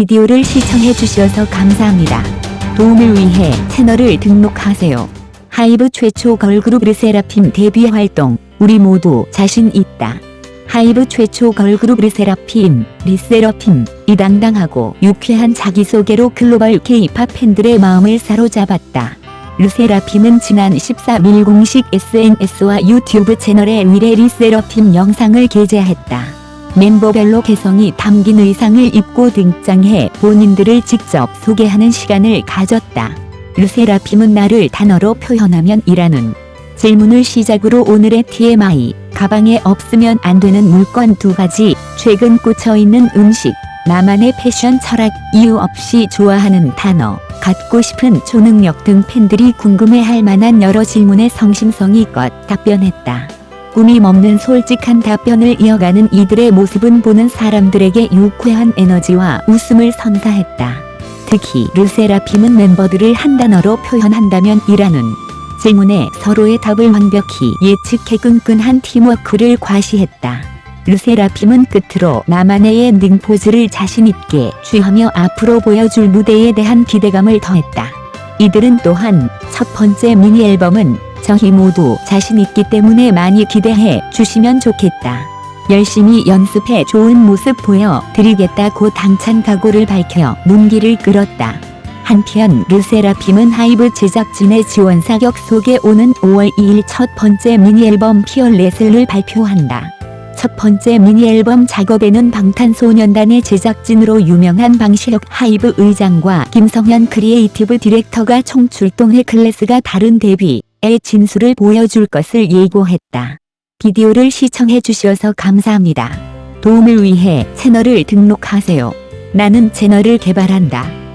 비디오를 시청해 주셔서 감사합니다. 도움을 위해 채널을 등록하세요. 하이브 최초 걸그룹 르세라핌 데뷔 활동 우리 모두 자신 있다. 하이브 최초 걸그룹 르세라핌, 르세라핌, 이 당당하고 유쾌한 자기소개로 글로벌 K-팝 팬들의 마음을 사로잡았다. 르세라핌은 지난 13일 공식 SNS와 유튜브 채널에 미래 르세라핌 영상을 게재했다. 멤버별로 개성이 담긴 의상을 입고 등장해 본인들을 직접 소개하는 시간을 가졌다. 르세라핌은 나를 단어로 표현하면 이라는 질문을 시작으로 오늘의 TMI, 가방에 없으면 안 되는 물건 두 가지, 최근 꽂혀있는 음식, 나만의 패션 철학, 이유 없이 좋아하는 단어, 갖고 싶은 초능력 등 팬들이 궁금해할 만한 여러 질문에 성심성의껏 답변했다. 꾸밈 없는 솔직한 답변을 이어가는 이들의 모습은 보는 사람들에게 유쾌한 에너지와 웃음을 선사했다. 특히 르세라핌은 멤버들을 한 단어로 표현한다면 이라는 질문에 서로의 답을 완벽히 예측해 끈끈한 팀워크를 과시했다. 르세라핌은 끝으로 나만의 엔딩 포즈를 자신있게 취하며 앞으로 보여줄 무대에 대한 기대감을 더했다. 이들은 또한 첫 번째 미니 앨범은 저희 모두 자신 있기 때문에 많이 기대해 주시면 좋겠다. 열심히 연습해 좋은 모습 보여드리겠다고 당찬 각오를 밝혀 눈길을 끌었다. 한편 르세라핌은 하이브 제작진의 지원 사격 속에 오는 5월 2일 첫 번째 미니 앨범 FEARLESS를 발표한다. 첫 번째 미니 앨범 작업에는 방탄소년단의 제작진으로 유명한 방시혁 하이브 의장과 김성현 creative director가 총 출동해 클래스가 다른 데뷔 의 진수를 보여줄 것을 예고했다. 비디오를 시청해 주셔서 감사합니다. 도움을 위해 채널을 등록하세요. 나는 채널을 개발한다.